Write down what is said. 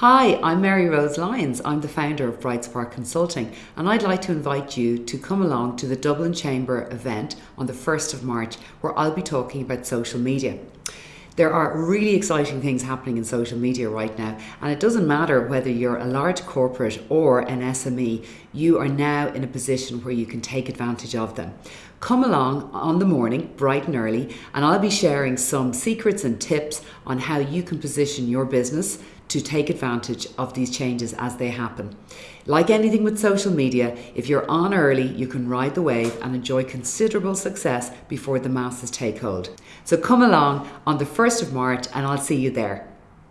Hi, I'm Mary Rose Lyons. I'm the founder of Bright Spark Consulting, and I'd like to invite you to come along to the Dublin Chamber event on the 1st of March, where I'll be talking about social media. There are really exciting things happening in social media right now, and it doesn't matter whether you're a large corporate or an SME, you are now in a position where you can take advantage of them. Come along on the morning, bright and early, and I'll be sharing some secrets and tips on how you can position your business to take advantage of these changes as they happen. Like anything with social media, if you're on early, you can ride the wave and enjoy considerable success before the masses take hold. So come along on the 1st of March and I'll see you there.